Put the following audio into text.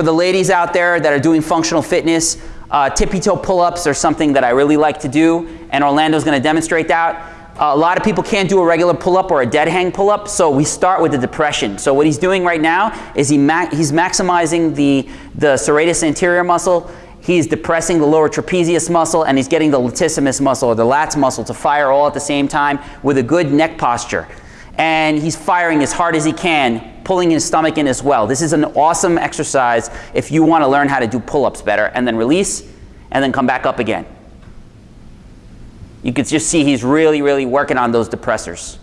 for the ladies out there that are doing functional fitness, uh, tippy toe pull-ups are something that I really like to do, and Orlando's going to demonstrate that. Uh, a lot of people can't do a regular pull-up or a dead hang pull-up, so we start with the depression. So what he's doing right now is he ma he's maximizing the, the serratus anterior muscle, he's depressing the lower trapezius muscle, and he's getting the latissimus muscle or the lats muscle to fire all at the same time with a good neck posture. And he's firing as hard as he can, pulling his stomach in as well. This is an awesome exercise if you want to learn how to do pull-ups better, and then release, and then come back up again. You can just see he's really, really working on those depressors.